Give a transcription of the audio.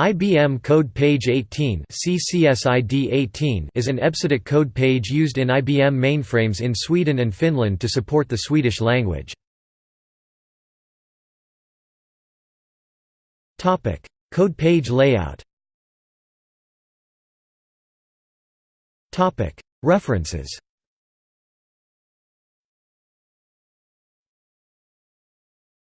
IBM Code Page 18 CCSID 18 is an EBCDIC code page used in IBM mainframes in Sweden and Finland to support the Swedish language. Topic: code page layout Topic: References